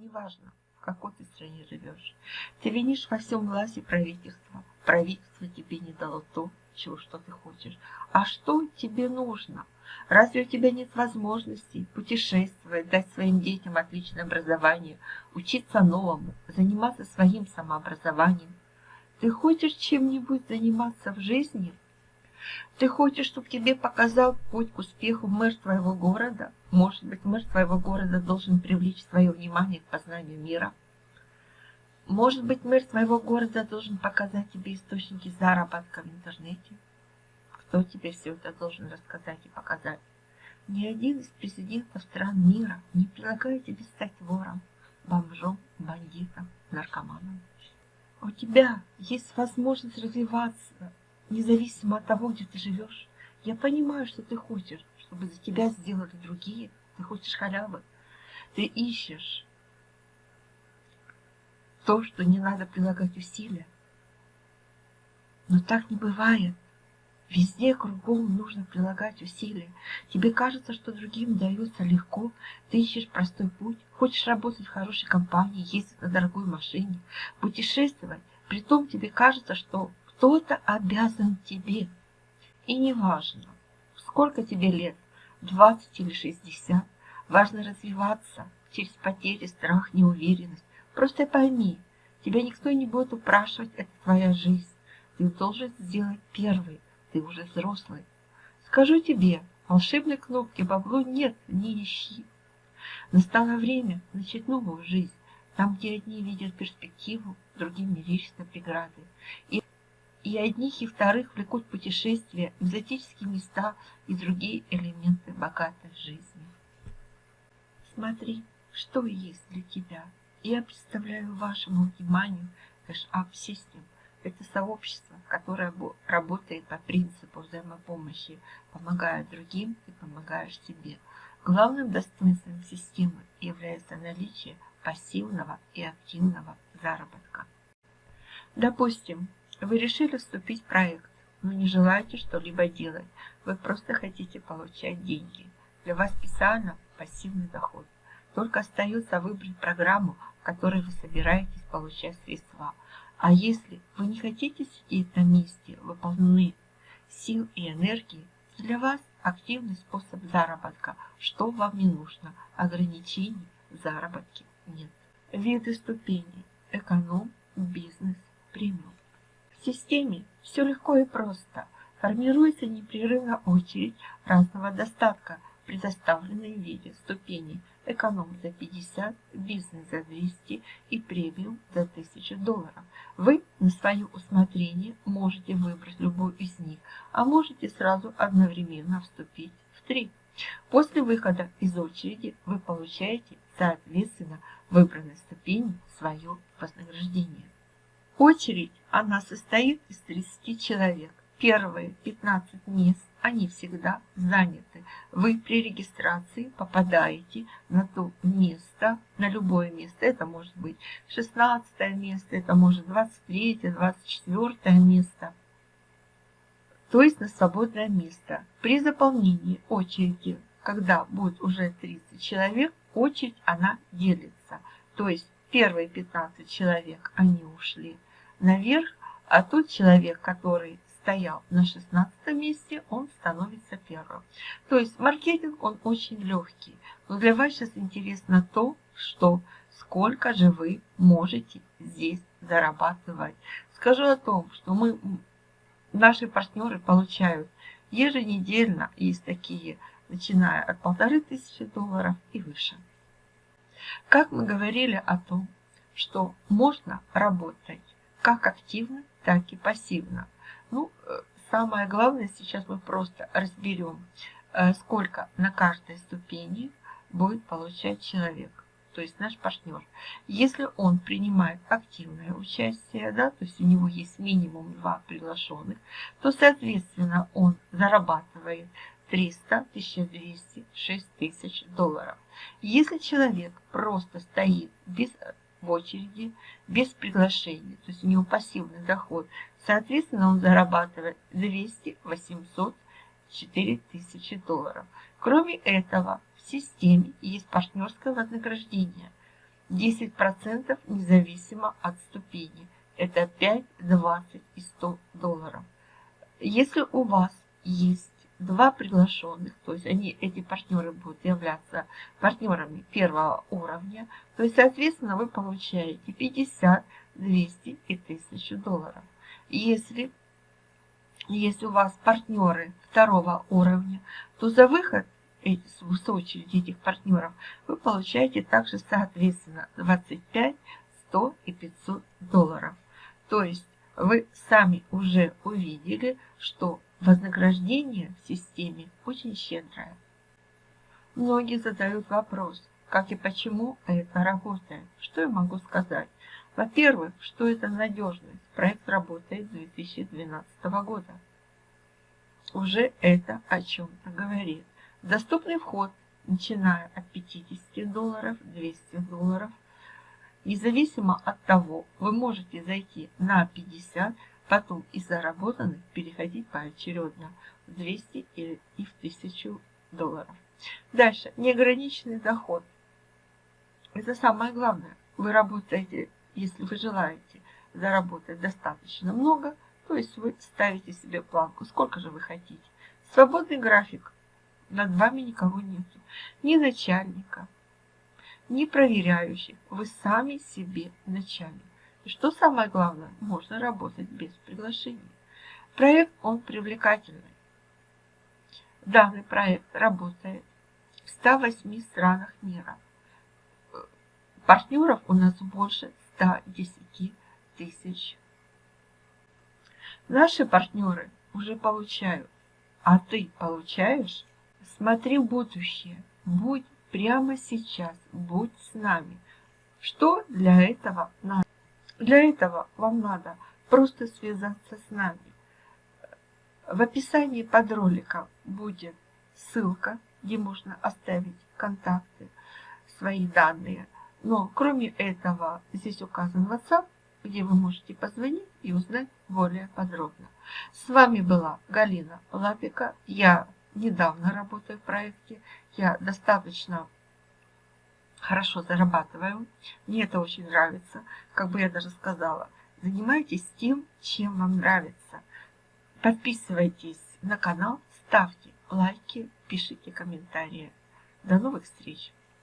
Неважно, в какой ты стране живешь. Ты винишь во всем власти правительства. Правительство тебе не дало то, чего что ты хочешь. А что тебе нужно? Разве у тебя нет возможности путешествовать, дать своим детям отличное образование, учиться новому, заниматься своим самообразованием? Ты хочешь чем-нибудь заниматься в жизни? Ты хочешь, чтобы тебе показал путь к успеху мэр твоего города? Может быть, мэр твоего города должен привлечь свое внимание к познанию мира? Может быть, мэр твоего города должен показать тебе источники заработка в интернете? Кто тебе все это должен рассказать и показать? Ни один из президентов стран мира не предлагает тебе стать вором, бомжом, бандитом, наркоманом. У тебя есть возможность развиваться, независимо от того, где ты живешь. Я понимаю, что ты хочешь, чтобы за тебя сделали другие. Ты хочешь халявы. Ты ищешь то, что не надо прилагать усилия. Но так не бывает. Везде кругом нужно прилагать усилия. Тебе кажется, что другим дается легко. Ты ищешь простой путь. Хочешь работать в хорошей компании, ездить на дорогой машине, путешествовать. Притом тебе кажется, что кто-то обязан тебе. И неважно, сколько тебе лет, 20 или 60, важно развиваться через потери, страх, неуверенность. Просто пойми, тебя никто не будет упрашивать, это твоя жизнь. Ты должен сделать первый ты уже взрослый. Скажу тебе, волшебной кнопки бабло нет, не ищи. Настало время начать новую жизнь, там, где одни видят перспективу, другим мерещатся преграды. И, и одних, и вторых влекут путешествия, экзотические места и другие элементы богатой жизни. Смотри, что есть для тебя. Я представляю вашему вниманию Cash-Up System – это сообщество, которое работает по принципу взаимопомощи, помогая другим, и помогаешь себе. Главным достоинством системы является наличие пассивного и активного заработка. Допустим, вы решили вступить в проект, но не желаете что-либо делать, вы просто хотите получать деньги. Для вас специально пассивный доход. Только остается выбрать программу, в которой вы собираетесь получать средства – а если вы не хотите сидеть на месте, вы полны сил и энергии, для вас активный способ заработка. Что вам не нужно? Ограничений в заработке нет. Виды ступеней. Эконом, бизнес, премиум. В системе все легко и просто. Формируется непрерывно очередь разного достатка, предоставленной в виде ступеней эконом за 50, бизнес за 200 и премиум за 1000 долларов. Вы на свое усмотрение можете выбрать любой из них, а можете сразу одновременно вступить в три. После выхода из очереди вы получаете, соответственно, выбранной ступени свое вознаграждение. Очередь, она состоит из 30 человек. Первые 15 мест они всегда заняты. Вы при регистрации попадаете на то место, на любое место. Это может быть 16 место, это может 23, 24 место. То есть на свободное место. При заполнении очереди, когда будет уже 30 человек, очередь она делится. То есть первые 15 человек, они ушли наверх, а тот человек, который стоял на 16 месте, он становится первым. То есть маркетинг, он очень легкий. Но для вас сейчас интересно то, что сколько же вы можете здесь зарабатывать. Скажу о том, что мы, наши партнеры получают еженедельно, есть такие, начиная от полторы тысячи долларов и выше. Как мы говорили о том, что можно работать как активно, так и пассивно. Ну, э, самое главное, сейчас мы просто разберем, э, сколько на каждой ступени будет получать человек, то есть наш партнер. Если он принимает активное участие, да, то есть у него есть минимум два приглашенных, то, соответственно, он зарабатывает 300, 1200, 6000 долларов. Если человек просто стоит без в очереди без приглашения, то есть у него пассивный доход. Соответственно, он зарабатывает 200, 800, 4000 долларов. Кроме этого, в системе есть партнерское вознаграждение. 10% независимо от ступени. Это 5, 20 и 100 долларов. Если у вас есть два приглашенных, то есть они, эти партнеры будут являться партнерами первого уровня, то есть, соответственно, вы получаете 50, 200 и 1000 долларов. Если, если у вас партнеры второго уровня, то за выход с очереди этих партнеров вы получаете также, соответственно, 25, 100 и 500 долларов. То есть вы сами уже увидели, что вознаграждение в системе очень щедрое. Многие задают вопрос, как и почему это работает. Что я могу сказать? Во-первых, что это надежность. Проект работает с 2012 года. Уже это о чем-то говорит. Доступный вход, начиная от 50 долларов, 200 долларов. Независимо от того, вы можете зайти на 50, потом из заработанных переходить поочередно в 200 или и в 1000 долларов. Дальше, неограниченный доход. Это самое главное. Вы работаете, если вы желаете заработать достаточно много, то есть вы ставите себе планку, сколько же вы хотите. Свободный график. Над вами никого нет. Ни начальника, ни проверяющих. Вы сами себе начальник. И что самое главное, можно работать без приглашений. Проект, он привлекательный. Данный проект работает в 108 странах мира. Партнеров у нас больше 110 тысяч. Наши партнеры уже получают, а ты получаешь? Смотри в будущее, будь прямо сейчас, будь с нами. Что для этого надо? Для этого вам надо просто связаться с нами. В описании под роликом будет ссылка, где можно оставить контакты, свои данные. Но кроме этого здесь указан WhatsApp, где вы можете позвонить и узнать более подробно. С вами была Галина Лапика. Я недавно работаю в проекте. Я достаточно хорошо зарабатываю. Мне это очень нравится. Как бы я даже сказала, занимайтесь тем, чем вам нравится. Подписывайтесь на канал, ставьте лайки, пишите комментарии. До новых встреч!